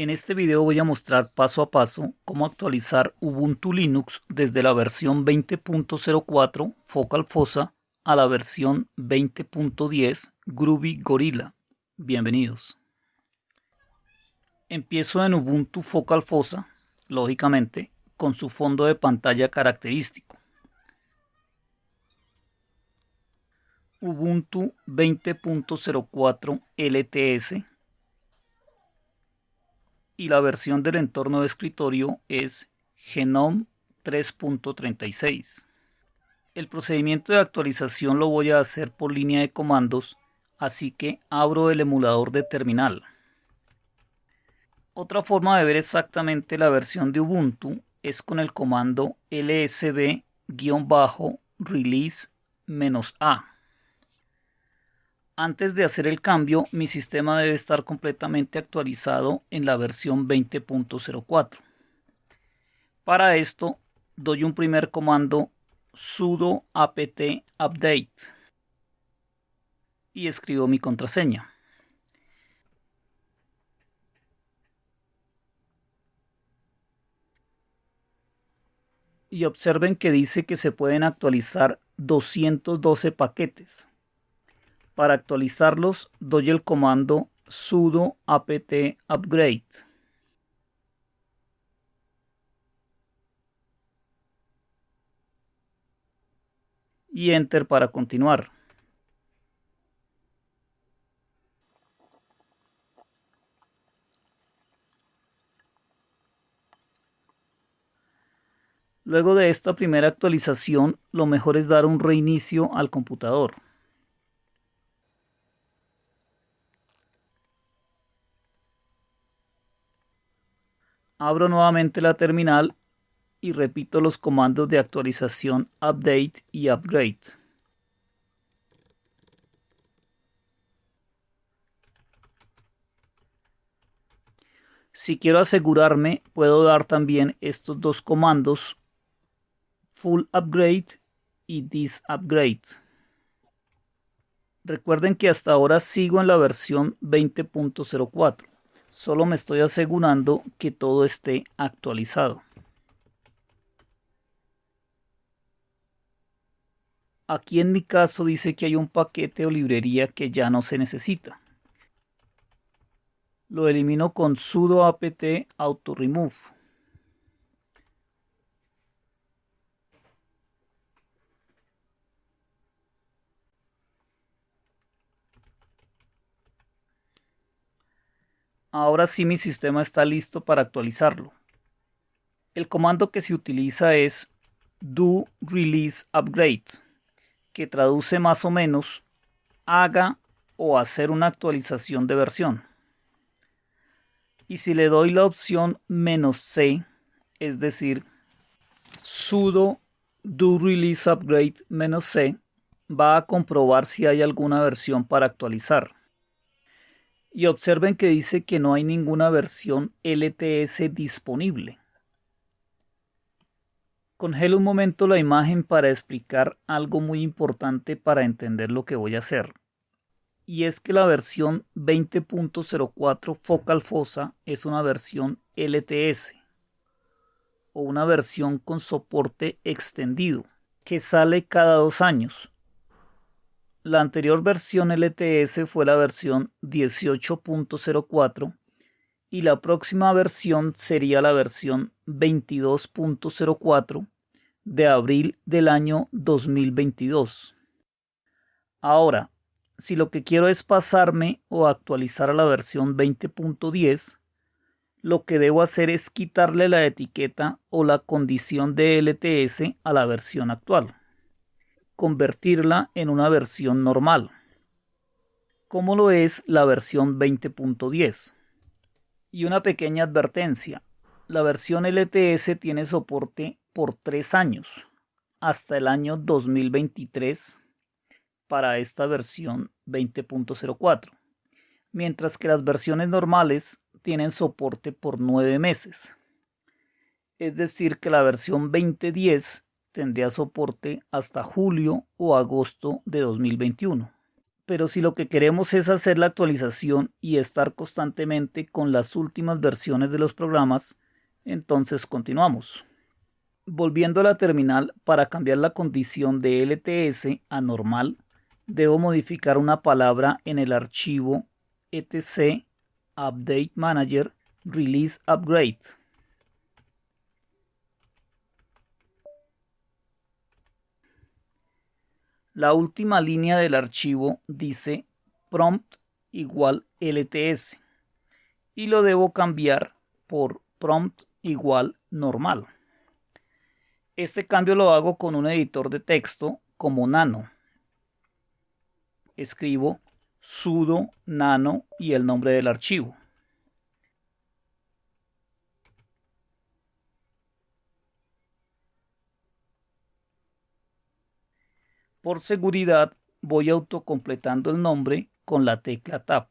En este video voy a mostrar paso a paso cómo actualizar Ubuntu Linux desde la versión 20.04 Focal Fossa a la versión 20.10 Groovy Gorilla. Bienvenidos. Empiezo en Ubuntu Focal Fossa, lógicamente, con su fondo de pantalla característico. Ubuntu 20.04 LTS y la versión del entorno de escritorio es Genome 3.36. El procedimiento de actualización lo voy a hacer por línea de comandos, así que abro el emulador de terminal. Otra forma de ver exactamente la versión de Ubuntu es con el comando lsb-release-a. Antes de hacer el cambio, mi sistema debe estar completamente actualizado en la versión 20.04. Para esto, doy un primer comando sudo apt update y escribo mi contraseña. Y observen que dice que se pueden actualizar 212 paquetes. Para actualizarlos doy el comando sudo apt upgrade. Y enter para continuar. Luego de esta primera actualización, lo mejor es dar un reinicio al computador. Abro nuevamente la terminal y repito los comandos de actualización update y upgrade. Si quiero asegurarme, puedo dar también estos dos comandos full upgrade y this upgrade. Recuerden que hasta ahora sigo en la versión 20.04. Solo me estoy asegurando que todo esté actualizado. Aquí en mi caso dice que hay un paquete o librería que ya no se necesita. Lo elimino con sudo apt auto remove. Ahora sí mi sistema está listo para actualizarlo. El comando que se utiliza es do release upgrade, que traduce más o menos haga o hacer una actualización de versión. Y si le doy la opción "-c", es decir, sudo do release upgrade "-c", va a comprobar si hay alguna versión para actualizar y observen que dice que no hay ninguna versión LTS disponible. Congelo un momento la imagen para explicar algo muy importante para entender lo que voy a hacer. Y es que la versión 20.04 Focal Fossa es una versión LTS o una versión con soporte extendido que sale cada dos años la anterior versión LTS fue la versión 18.04 y la próxima versión sería la versión 22.04 de abril del año 2022. Ahora, si lo que quiero es pasarme o actualizar a la versión 20.10, lo que debo hacer es quitarle la etiqueta o la condición de LTS a la versión actual convertirla en una versión normal, como lo es la versión 20.10. Y una pequeña advertencia, la versión LTS tiene soporte por tres años, hasta el año 2023 para esta versión 20.04, mientras que las versiones normales tienen soporte por nueve meses. Es decir, que la versión 2010 tendría soporte hasta julio o agosto de 2021. pero si lo que queremos es hacer la actualización y estar constantemente con las últimas versiones de los programas, entonces continuamos. Volviendo a la terminal, para cambiar la condición de LTS a normal, debo modificar una palabra en el archivo etc update manager release upgrade. La última línea del archivo dice prompt igual LTS y lo debo cambiar por prompt igual normal. Este cambio lo hago con un editor de texto como nano. Escribo sudo nano y el nombre del archivo. Por seguridad voy autocompletando el nombre con la tecla Tab.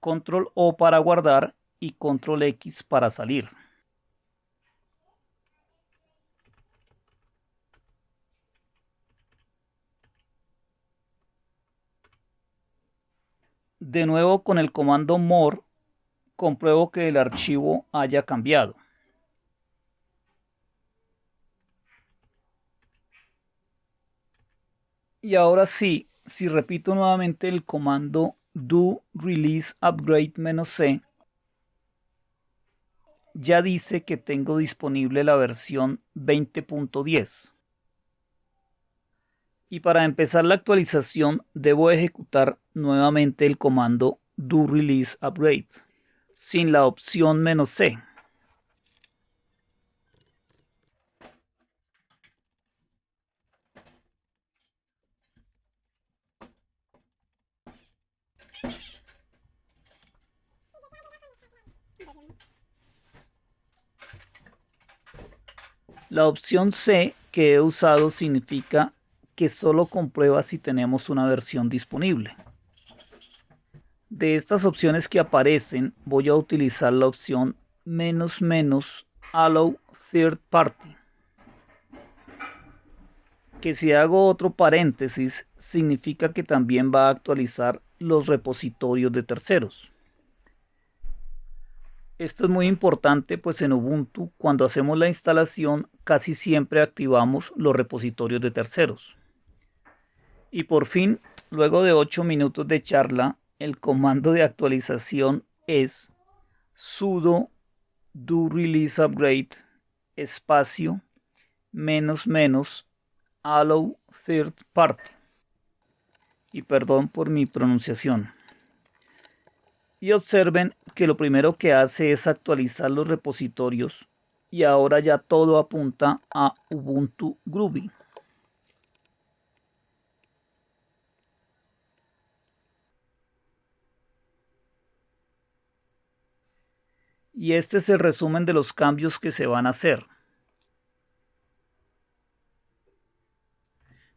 Control O para guardar y control X para salir. De nuevo con el comando more compruebo que el archivo haya cambiado. Y ahora sí, si repito nuevamente el comando do release upgrade "-c", ya dice que tengo disponible la versión 20.10. Y para empezar la actualización debo ejecutar nuevamente el comando do release upgrade sin la opción "-c". La opción C que he usado significa que solo comprueba si tenemos una versión disponible. De estas opciones que aparecen voy a utilizar la opción menos menos allow third party que si hago otro paréntesis significa que también va a actualizar los repositorios de terceros. Esto es muy importante pues en Ubuntu cuando hacemos la instalación casi siempre activamos los repositorios de terceros. Y por fin, luego de 8 minutos de charla, el comando de actualización es sudo do release upgrade espacio menos menos allow third party. Y perdón por mi pronunciación y observen que lo primero que hace es actualizar los repositorios y ahora ya todo apunta a Ubuntu Groovy. Y este es el resumen de los cambios que se van a hacer.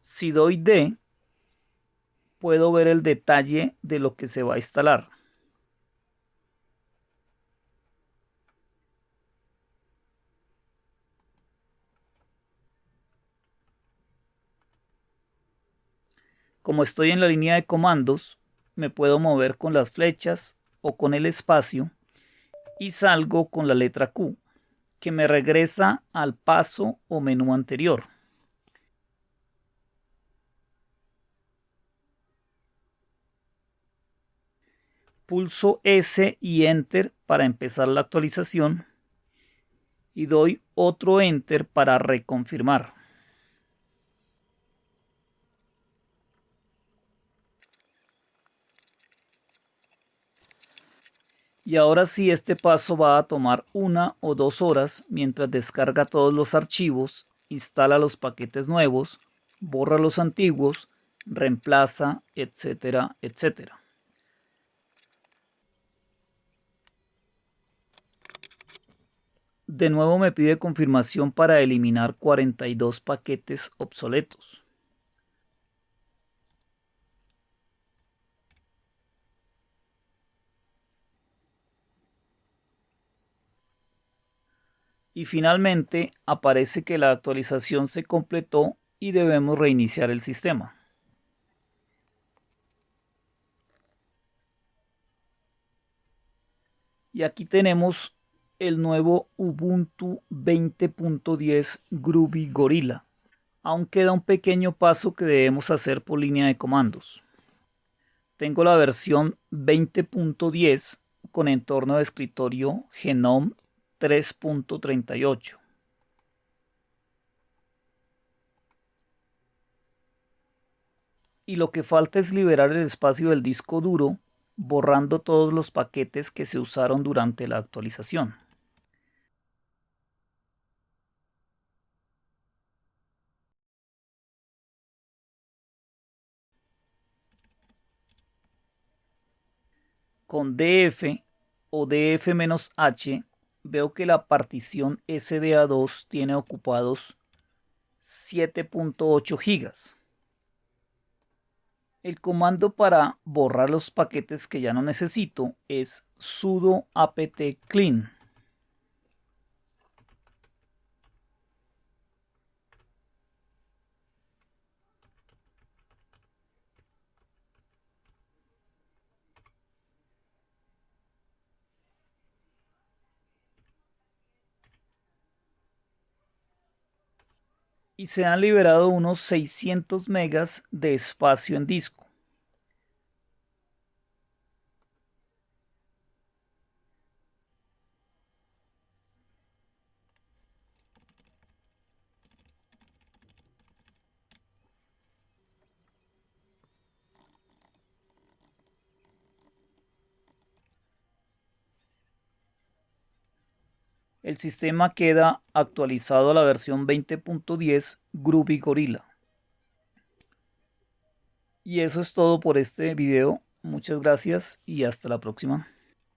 Si doy D, puedo ver el detalle de lo que se va a instalar. Como estoy en la línea de comandos, me puedo mover con las flechas o con el espacio y salgo con la letra Q, que me regresa al paso o menú anterior. Pulso S y Enter para empezar la actualización y doy otro Enter para reconfirmar. Y ahora sí este paso va a tomar una o dos horas mientras descarga todos los archivos, instala los paquetes nuevos, borra los antiguos, reemplaza, etcétera, etcétera. De nuevo me pide confirmación para eliminar 42 paquetes obsoletos. Y finalmente aparece que la actualización se completó y debemos reiniciar el sistema. Y aquí tenemos el nuevo Ubuntu 20.10 Groovy Gorilla. Aún queda un pequeño paso que debemos hacer por línea de comandos. Tengo la versión 20.10 con entorno de escritorio Genome 3.38. Y lo que falta es liberar el espacio del disco duro borrando todos los paquetes que se usaron durante la actualización. Con df o df-h veo que la partición SDA2 tiene ocupados 7.8 gigas. El comando para borrar los paquetes que ya no necesito es sudo apt clean. Y se han liberado unos 600 megas de espacio en disco. El sistema queda actualizado a la versión 20.10 Groovy Gorilla. Y eso es todo por este video. Muchas gracias y hasta la próxima.